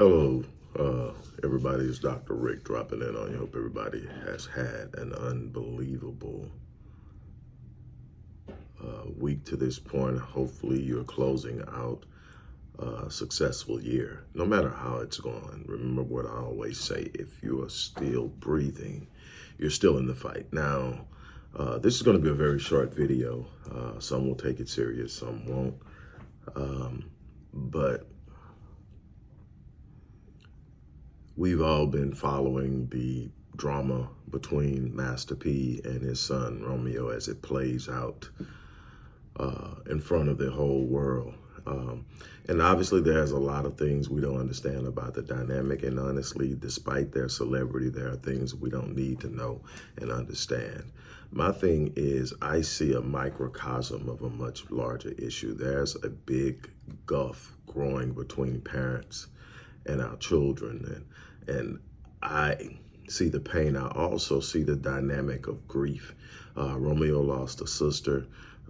Hello, uh, everybody. It's Dr. Rick dropping in on you. Hope everybody has had an unbelievable uh, week to this point. Hopefully, you're closing out a successful year, no matter how it's going. Remember what I always say if you are still breathing, you're still in the fight. Now, uh, this is going to be a very short video. Uh, some will take it serious, some won't. Um, but we've all been following the drama between Master P and his son Romeo as it plays out uh, in front of the whole world. Um, and obviously there's a lot of things we don't understand about the dynamic. And honestly, despite their celebrity, there are things we don't need to know and understand. My thing is I see a microcosm of a much larger issue. There's a big gulf growing between parents and our children. And and I see the pain. I also see the dynamic of grief. Uh, Romeo lost a sister.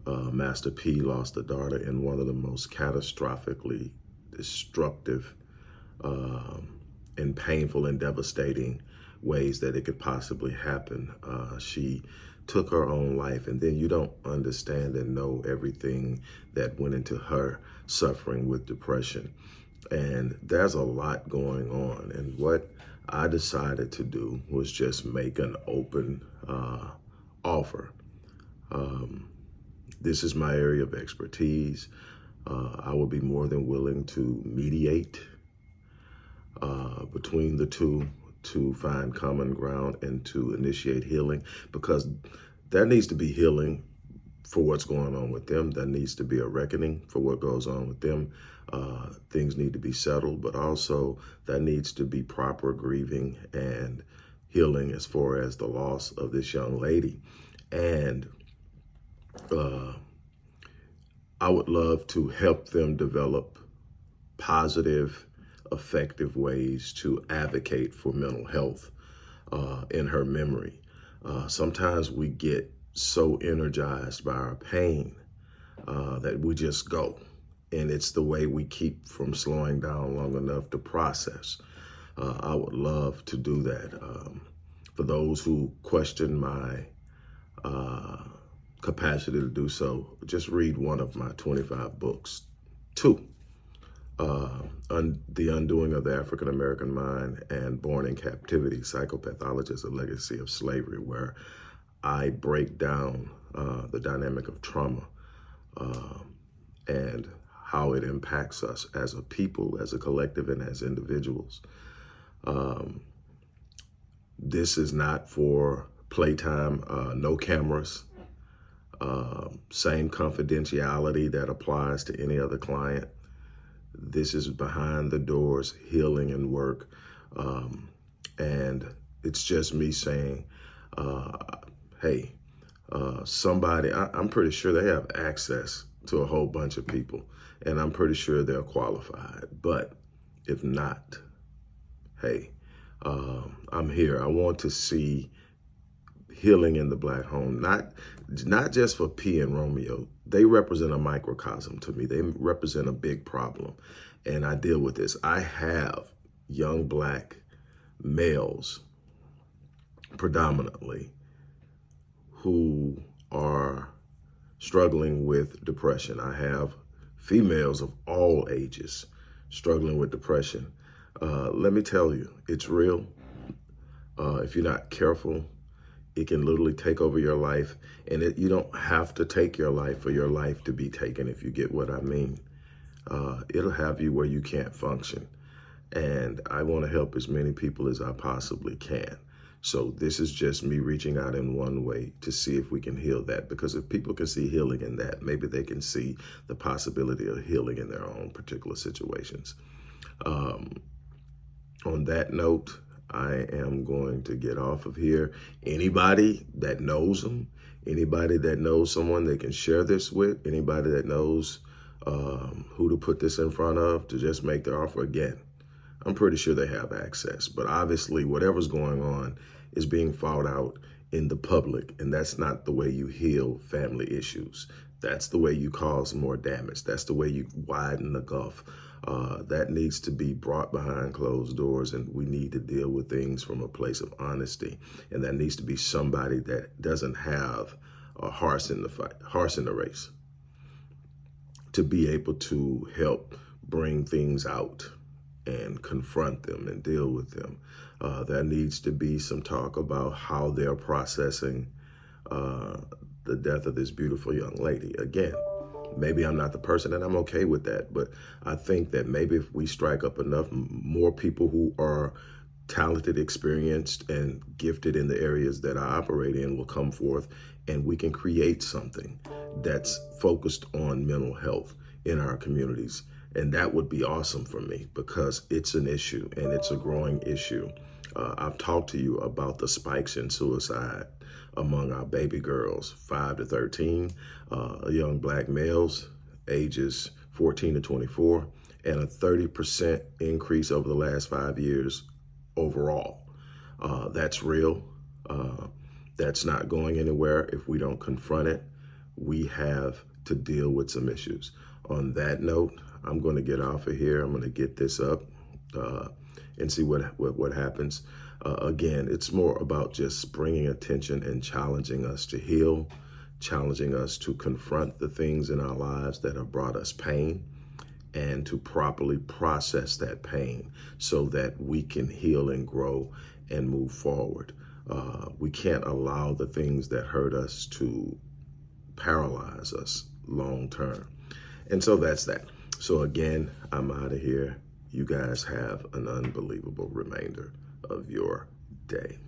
Uh, Master P lost a daughter in one of the most catastrophically destructive um, and painful and devastating ways that it could possibly happen. Uh, she took her own life and then you don't understand and know everything that went into her suffering with depression. And there's a lot going on. And what I decided to do was just make an open uh, offer. Um, this is my area of expertise. Uh, I will be more than willing to mediate uh, between the two to find common ground and to initiate healing because there needs to be healing for what's going on with them. There needs to be a reckoning for what goes on with them. Uh, things need to be settled, but also there needs to be proper grieving and healing as far as the loss of this young lady. And uh, I would love to help them develop positive, effective ways to advocate for mental health uh, in her memory. Uh, sometimes we get so energized by our pain uh, that we just go. And it's the way we keep from slowing down long enough to process. Uh, I would love to do that. Um, for those who question my uh, capacity to do so, just read one of my 25 books. Two, uh, un The Undoing of the African American Mind and Born in Captivity, Psychopathology as a Legacy of Slavery, where I break down uh, the dynamic of trauma uh, and how it impacts us as a people, as a collective, and as individuals. Um, this is not for playtime, uh, no cameras, uh, same confidentiality that applies to any other client. This is behind the doors healing and work. Um, and it's just me saying, uh, hey, uh, somebody, I, am pretty sure they have access to a whole bunch of people and I'm pretty sure they're qualified. But if not, hey, um, I'm here. I want to see healing in the black home, not, not just for P and Romeo. They represent a microcosm to me. They represent a big problem. And I deal with this. I have young black males predominantly who are struggling with depression. I have females of all ages struggling with depression. Uh, let me tell you, it's real. Uh, if you're not careful, it can literally take over your life. And it, you don't have to take your life for your life to be taken, if you get what I mean. Uh, it'll have you where you can't function. And I want to help as many people as I possibly can. So this is just me reaching out in one way to see if we can heal that. Because if people can see healing in that, maybe they can see the possibility of healing in their own particular situations. Um, on that note, I am going to get off of here. Anybody that knows them, anybody that knows someone they can share this with, anybody that knows um, who to put this in front of to just make their offer again. I'm pretty sure they have access. But obviously, whatever's going on is being fought out in the public, and that's not the way you heal family issues. That's the way you cause more damage. That's the way you widen the gulf. Uh, that needs to be brought behind closed doors, and we need to deal with things from a place of honesty. And that needs to be somebody that doesn't have a horse in the fight, horse in the race, to be able to help bring things out and confront them and deal with them. Uh, there needs to be some talk about how they're processing uh, the death of this beautiful young lady. Again, maybe I'm not the person and I'm okay with that. But I think that maybe if we strike up enough more people who are talented, experienced, and gifted in the areas that I operate in will come forth and we can create something that's focused on mental health in our communities. And that would be awesome for me because it's an issue and it's a growing issue. Uh, I've talked to you about the spikes in suicide among our baby girls, 5 to 13, uh, young black males, ages 14 to 24, and a 30% increase over the last five years overall. Uh, that's real. Uh, that's not going anywhere if we don't confront it. We have to deal with some issues. On that note, I'm going to get off of here. I'm going to get this up uh, and see what, what, what happens. Uh, again, it's more about just bringing attention and challenging us to heal, challenging us to confront the things in our lives that have brought us pain and to properly process that pain so that we can heal and grow and move forward. Uh, we can't allow the things that hurt us to paralyze us long term. And so that's that. So again, I'm out of here. You guys have an unbelievable remainder of your day.